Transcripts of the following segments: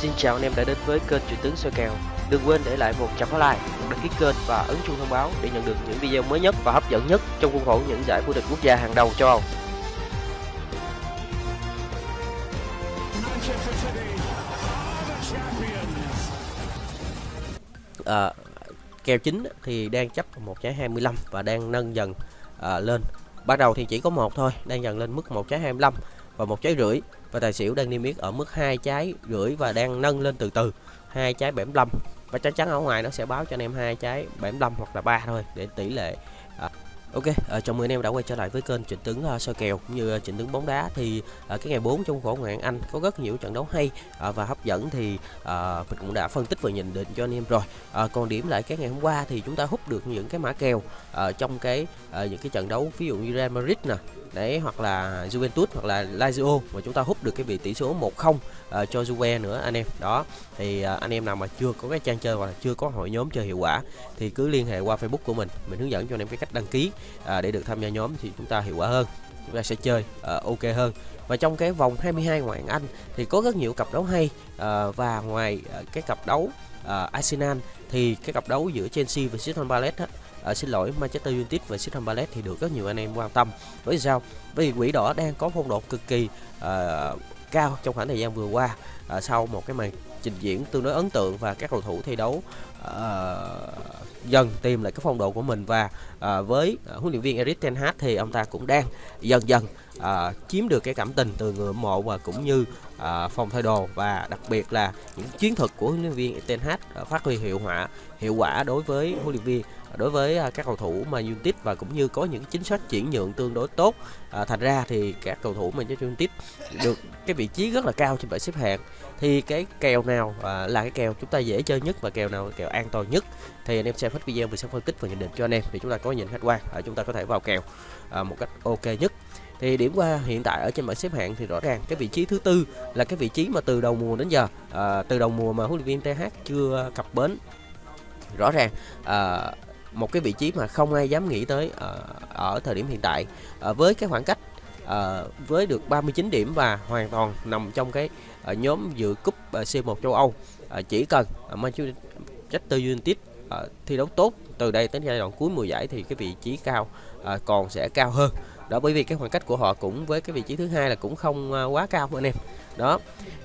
Xin chào anh em đã đến với kênh Chuyện tướng soi kèo. Đừng quên để lại một trăm like, đăng ký kênh và ấn chuông thông báo để nhận được những video mới nhất và hấp dẫn nhất trong khuôn khổ những giải vô địch quốc gia hàng đầu châu Âu. À, kèo chính thì đang chấp một trái 25 và đang nâng dần à, lên ban đầu thì chỉ có một thôi, đang dần lên mức một trái 25 và một trái rưỡi. Và tài xỉu đang niêm yết ở mức hai trái rưỡi và đang nâng lên từ từ, hai trái 75 và chắc chắn ở ngoài nó sẽ báo cho anh em hai trái 75 hoặc là ba thôi, để tỷ lệ Ok, à, chào mừng anh em đã quay trở lại với kênh Trịnh Tướng uh, ờ, soi kèo cũng như uh, Trịnh Tướng bóng đá thì uh, cái ngày 4 trong khổ ngoạn Anh có rất nhiều trận đấu hay uh, và hấp dẫn thì uh, mình cũng đã phân tích và nhận định cho anh em rồi. Còn điểm lại cái ngày hôm qua thì chúng ta hút được những cái mã kèo trong cái những cái trận đấu ví dụ như Real Madrid nè đấy hoặc là Juventus hoặc là Lazio mà chúng ta hút được cái vị tỷ số 1-0 uh, ờ, cho Juve nữa anh em. Đó thì uh, anh em nào mà chưa có cái trang chơi hoặc là chưa có hội nhóm chơi hiệu quả thì cứ liên hệ qua Facebook của mình. Mình hướng dẫn cho anh em cái cách đăng ký uh, để được tham gia nhóm thì chúng ta hiệu quả hơn chúng ta sẽ chơi uh, ok hơn. Và trong cái vòng 22 ngoại hạng Anh thì có rất nhiều cặp đấu hay uh, và ngoài uh, cái cặp đấu uh, Arsenal thì cái cặp đấu giữa Chelsea và Crystal Palace à, xin lỗi Manchester United và Crystal Palace thì được rất nhiều anh em quan tâm. Bởi vì sao? Bởi vì quỷ đỏ đang có phong độ cực kỳ à, cao trong khoảng thời gian vừa qua. À, sau một cái màn trình diễn tương đối ấn tượng và các cầu thủ thi đấu à, dần tìm lại cái phong độ của mình và à, với à, huấn luyện viên Erik ten Hag thì ông ta cũng đang dần dần à, chiếm được cái cảm tình từ người hâm mộ và cũng như À, phòng thay đồ và đặc biệt là những chiến thuật của huấn luyện viên ten Hag à, phát huy hiệu quả hiệu quả đối với huấn luyện viên à, đối với các cầu thủ mà United và cũng như có những chính sách chuyển nhượng tương đối tốt. À, thành ra thì các cầu thủ Manchester United được cái vị trí rất là cao trên bảng xếp hạng. Thì cái kèo nào à, là cái kèo chúng ta dễ chơi nhất và kèo nào là kèo an toàn nhất? Thì anh em xem hết video mình sẽ phân tích và nhận định cho anh em. Để chúng ta có nhìn khách quan à, chúng ta có thể vào kèo à, một cách ok nhất thì điểm qua hiện tại ở trên bảng xếp hạng thì rõ ràng cái vị trí thứ tư là cái vị trí mà từ đầu mùa đến giờ à, từ đầu mùa mà huấn luyện viên TH chưa cập bến. Rõ ràng à, một cái vị trí mà không ai dám nghĩ tới à, ở thời điểm hiện tại. À, với cái khoảng cách à, với được 39 điểm và hoàn toàn nằm trong cái à, nhóm dự cúp à, C1 châu Âu à, chỉ cần à, Manchester United à, thi đấu tốt từ đây đến giai đoạn cuối mùa giải thì cái vị trí cao à, còn sẽ cao hơn đó bởi vì cái khoảng cách của họ cũng với cái vị trí thứ hai là cũng không à, quá cao anh em. Đó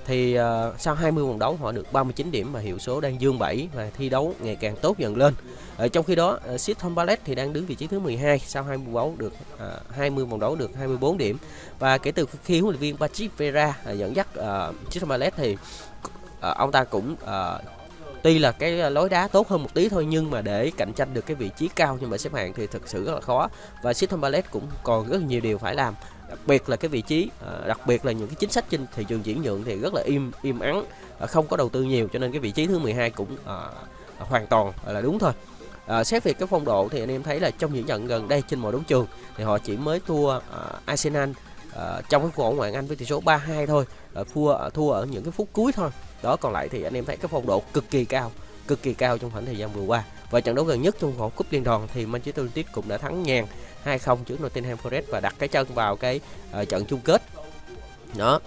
thì uh, sau 20 vòng đấu họ được 39 điểm và hiệu số đang dương 7 và thi đấu ngày càng tốt dần lên. Ở trong khi đó ờ, uh, tom Palace thì đang đứng vị trí thứ 12 sau 20 vòng đấu được à, uh, 20 vòng đấu được 24 điểm. Và kể từ khi huấn luyện viên Patrick Vieira uh, dẫn dắt uh, tom Palace thì uh, ông ta cũng uh, tuy là cái à, lối đá tốt hơn một tí thôi nhưng mà để cạnh tranh được cái vị trí cao nhưng mà xếp hạng thì thực sự rất là khó. Và Crystal Palace cũng còn rất nhiều điều phải làm đặc biệt là cái vị trí à, đặc biệt là những cái chính sách trên thị trường chuyển nhượng thì rất là im im ắng à, không có đầu tư nhiều cho nên cái vị trí thứ 12 cũng à, hoàn toàn là đúng thôi. À, xét về cái phong độ thì anh em thấy là trong những trận gần đây trên mọi đấu trường thì họ chỉ mới thua à, Arsenal à, trong cái cuộc ngoại hạng Anh với tỷ số 3-2 thôi à, thua thua ở những cái phút cuối thôi đó còn lại thì anh em thấy cái phong độ cực kỳ cao cực kỳ cao trong khoảng thời gian vừa qua. Và trận đấu gần nhất trong vòng cúp liên đoàn thì Manchester United cũng đã thắng nhàn 2-0 trước Nottingham Forest và đặt cái chân vào cái uh, trận chung kết. Đó.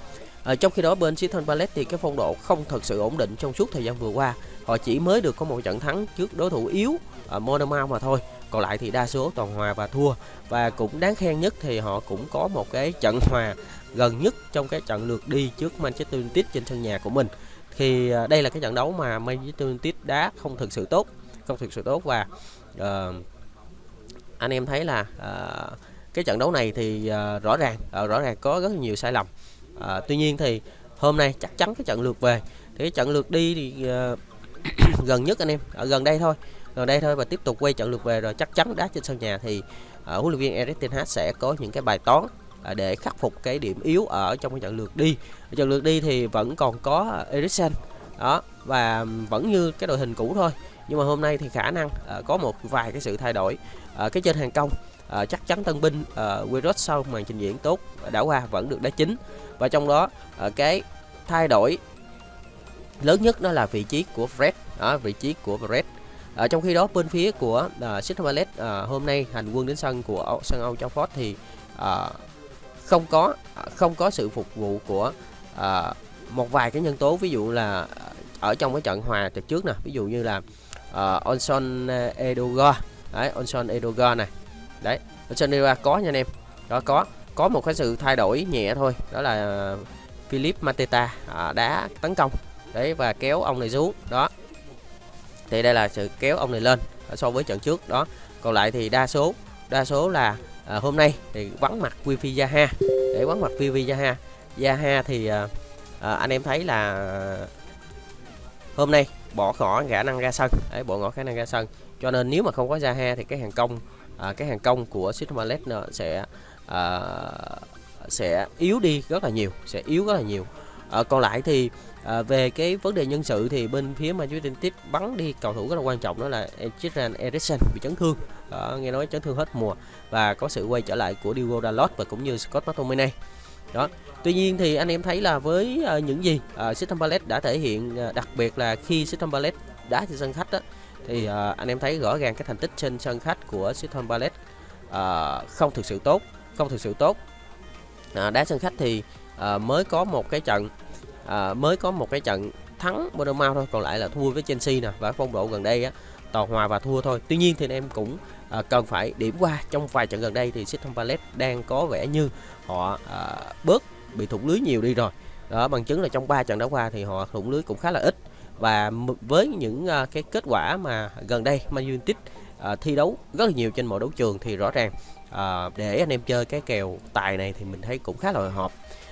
À, trong khi đó bên Crystal Palace thì cái phong độ không thật sự ổn định trong suốt thời gian vừa qua. Họ chỉ mới được có một trận thắng trước đối thủ yếu ở Monmouth mà thôi. Còn lại thì đa số toàn hòa và thua. Và cũng đáng khen nhất thì họ cũng có một cái trận hòa gần nhất trong cái trận lượt đi trước Manchester United trên sân nhà của mình khi ờ, đây là cái trận đấu mà Manchester United đá không thực sự tốt không thực sự tốt và uh, anh em thấy là uh, cái trận đấu này thì uh, rõ ràng uh, rõ ràng có rất nhiều sai lầm. Uh, tuy nhiên thì hôm nay chắc chắn cái trận lượt về. Thì cái trận lượt đi thì uh, gần nhất anh em ở gần đây thôi gần đây thôi và tiếp tục quay trận lượt về rồi chắc chắn đá trên sân nhà thì uh, huấn luyện viên Erik ten Hag sẽ có những cái bài toán À, để khắc phục cái điểm yếu ở trong cái trận lượt đi. Ở trận lượt đi thì vẫn còn có à, Eriksen đó và vẫn như cái đội hình cũ thôi. Nhưng mà hôm nay thì khả năng uh, có một vài cái sự thay đổi uh, cái trên hàng công. Uh, chắc chắn tân binh uh, sau màn trình diễn tốt đã qua vẫn được đá chính và trong đó uh, cái thay đổi lớn nhất đó là vị trí của Fred đó vị trí của Fred. Ở trong khi đó bên phía của uh, Crystal uh, hôm nay hành quân đến sân của Âu- sân Old Trafford thì uh, không có không có sự phục vụ của à, một vài cái nhân tố ví dụ là ở trong cái trận hòa trận trước nè ví dụ như là uh, Onson Edoga đấy Onson Edoga này đấy Onson Edoga có nha anh em đó có có một cái sự thay đổi nhẹ thôi đó là Philip Mateta à, đá tấn công đấy và kéo ông này xuống đó. Thì đây là sự kéo ông này lên so với trận trước đó. Còn lại thì đa số đa số là à, hôm nay thì vắng mặt Wifi Zaha. Để vắng mặt Wifi Zaha. Zaha thì à, à, anh em thấy là hôm nay bỏ ngỏ khả năng ra sân. Đấy bỏ ngỏ khả năng ra sân. Cho nên nếu mà không có Zaha thì cái hàng công à, cái hàng công của Sitmalet sẽ à, sẽ yếu đi rất là nhiều sẽ yếu rất là nhiều à, còn lại thì à, về cái vấn đề nhân sự thì bên phía Manchester United bắn đi cầu thủ rất là quan trọng đó là Christian Eriksen bị chấn thương. À, nghe nói chấn thương hết mùa và có sự quay trở lại của Diogo Dalot và cũng như Scott McTominay. Đó tuy nhiên thì anh em thấy là với uh, những gì uh, Crystal Palace đã thể hiện uh, đặc biệt là khi Crystal Palace đá trên sân khách đó, thì uh, anh em thấy rõ ràng cái thành tích trên sân khách của Crystal Palace uh, không thực sự tốt không thực sự tốt. Uh, đá sân khách thì à, mới có một cái trận à, mới có một cái trận thắng Bournemouth thôi còn lại là thua với Chelsea nè và phong độ gần đây á toàn hòa và thua thôi. Tuy nhiên thì em cũng à, cần phải điểm qua trong vài trận gần đây thì Crystal Palace đang có vẻ như họ à, bớt bị thủng lưới nhiều đi rồi. Đó bằng chứng là trong 3 trận đã qua thì họ thủng lưới cũng khá là ít. Và với những à, cái kết quả mà gần đây Man United à, thi đấu rất là nhiều trên mọi đấu trường thì rõ ràng à, để anh em chơi cái kèo tài này thì mình thấy cũng khá là hợp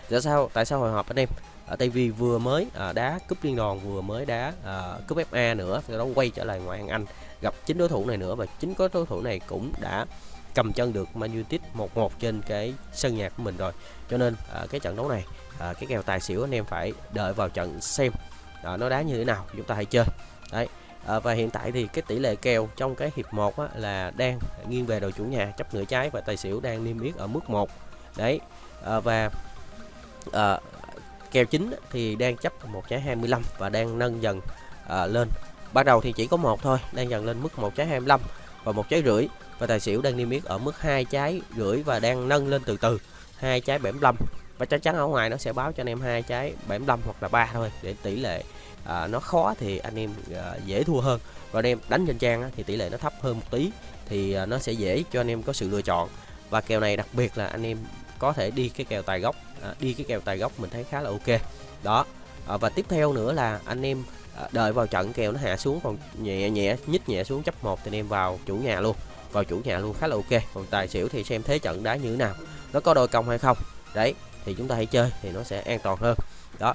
tại sao tại sao hồi hộp anh em? Ở tại vì vừa mới à, đá cúp liên đoàn vừa mới đá à, cúp FA nữa sau đó quay trở lại ngoại hạng Anh gặp chính đối thủ này nữa và chính có đối thủ này cũng đã cầm chân được Man United 1-1 trên cái sân nhà của mình rồi. Cho nên à, cái trận đấu này à, cái kèo tài xỉu anh em phải đợi vào trận xem à, nó đá như thế nào chúng ta hãy chơi. Đấy à, và hiện tại thì cái tỷ lệ kèo trong cái hiệp 1 á, là đang nghiêng về đội chủ nhà chấp nửa trái và tài xỉu đang niêm yết ở mức 1 đấy à, và Ờ, à, kèo chính thì đang chấp một trái 25 và đang nâng dần à, lên. Ban đầu thì chỉ có một thôi đang dần lên mức một trái 25 và một trái rưỡi. Và tài xỉu đang niêm yết ở mức hai trái rưỡi và đang nâng lên từ từ hai trái 75 và chắc chắn ở ngoài nó sẽ báo cho anh em hai trái 75 hoặc là ba thôi để tỷ lệ à, nó khó thì anh em à, dễ thua hơn. Và anh em đánh trên trang á, thì tỷ lệ nó thấp hơn một tí thì à, nó sẽ dễ cho anh em có sự lựa chọn. Và kèo này đặc biệt là anh em có thể đi cái kèo tài gốc à, đi cái kèo tài gốc mình thấy khá là ok. Đó à, và tiếp theo nữa là anh em à, đợi vào trận kèo nó hạ xuống còn nhẹ nhẹ nhích nhẹ xuống chấp một thì anh em vào chủ nhà luôn vào chủ nhà luôn khá là ok. Còn tài xỉu thì xem thế trận đá như thế nào nó có đôi công hay không. Đấy thì chúng ta hãy chơi thì nó sẽ an toàn hơn. Đó.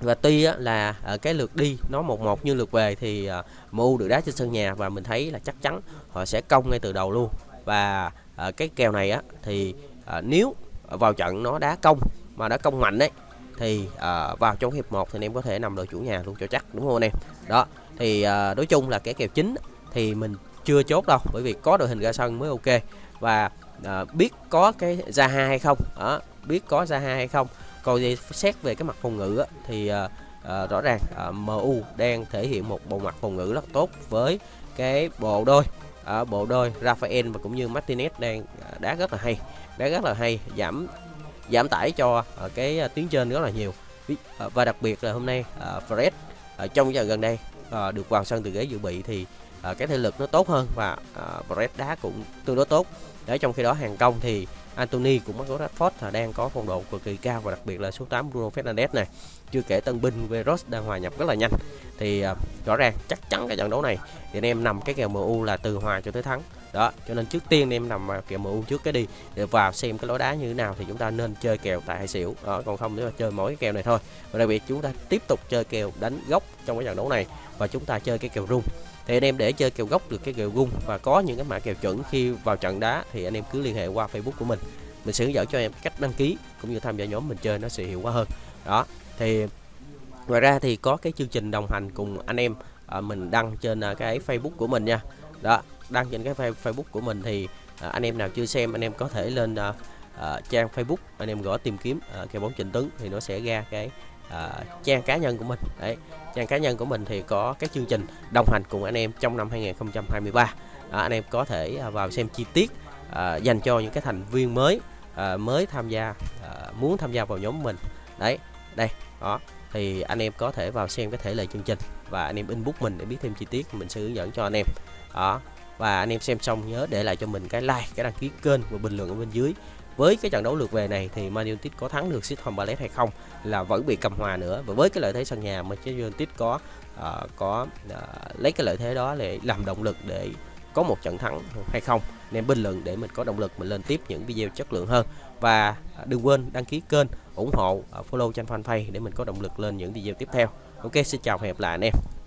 Và tuy á, là ở cái lượt đi nó một một như lượt về thì à, MU được đá trên sân nhà và mình thấy là chắc chắn họ sẽ công ngay từ đầu luôn. Và à, cái kèo này á thì à, nếu vào trận nó đá công mà đá công mạnh đấy thì uh, vào trong hiệp 1 thì anh em có thể nằm đội chủ nhà luôn cho chắc đúng không anh em? Đó thì à, uh, nói chung là cái kèo chính thì mình chưa chốt đâu bởi vì có đội hình ra sân mới ok. Và à, biết có cái Zaha hay không? Đó, biết có Zaha hay không? Còn gì xét về cái mặt phòng ngự á, thì à, à, rõ ràng à, MU đang thể hiện một bộ mặt phòng ngự rất tốt với cái bộ đôi ở bộ đôi Rafael và cũng như Martinez đang à, đá rất là hay, đá rất là hay, giảm giảm tải cho ở cái à, tuyến trên rất là nhiều. Ờ, và đặc biệt là hôm nay ờ, Fred ở trong giờ gần đây được vào sân từ ghế dự bị thì à, cái thể lực nó tốt hơn và à, Brett đá cũng tương đối tốt. Để trong khi đó hàng công thì Anthony cũng có Rashford là đang có phong độ cực kỳ cao và đặc biệt là số 8 Bruno Fernandes này. Chưa kể tân binh Veros đang hòa nhập rất là nhanh. Thì à, rõ ràng chắc chắn cái trận đấu này thì anh em nằm cái kèo MU là từ hòa cho tới thắng. Đó cho nên trước tiên em nằm kèo MU trước cái đi để vào xem cái lối đá như thế nào thì chúng ta nên chơi kèo tại hai xỉu đó còn không nếu mà chơi mỗi cái kèo này thôi. Và đặc biệt chúng ta tiếp tục chơi kèo đánh gốc trong cái trận đấu này và chúng ta chơi cái kèo rung thì anh em để chơi kèo gốc được cái kèo gung và có những cái mã kèo chuẩn khi vào trận đá thì anh em cứ liên hệ qua Facebook của mình. Mình sẽ hướng dẫn cho em cách đăng ký cũng như tham gia nhóm mình chơi nó sẽ hiệu quả hơn. Đó thì ngoài ra thì có cái chương trình đồng hành cùng anh em à, mình đăng trên à, cái Facebook của mình nha. Đó đăng trên cái Facebook của mình thì à, anh em nào chưa xem anh em có thể lên à, à, trang Facebook anh em gõ tìm kiếm à, kèo bóng Trịnh Tấn thì nó sẽ ra cái à, trang cá nhân của mình. Đấy trang cá nhân của mình thì có các chương trình đồng hành cùng anh em trong năm 2023 à, anh em có thể à, vào xem chi tiết à, dành cho những cái thành viên mới à, mới tham gia à, muốn tham gia vào nhóm mình. Đấy đây đó thì anh em có thể vào xem cái thể lệ chương trình và anh em inbox mình để biết thêm chi tiết mình sẽ hướng dẫn cho anh em. Đó và anh em xem xong nhớ để lại cho mình cái like cái đăng ký kênh và bình luận ở bên dưới với cái trận đấu lượt về này thì Man United có thắng được Crystal Palace hay không là vẫn bị cầm hòa nữa. Và với cái lợi thế sân nhà Manchester United có uh, có uh, lấy cái lợi thế đó để làm động lực để có một trận thắng hay không nên bình luận để mình có động lực mình lên tiếp những video chất lượng hơn. Và ờ, đừng quên đăng ký kênh ủng hộ follow trên fanpage để mình có động lực lên những video tiếp theo. Ok xin chào và hẹn gặp lại anh em.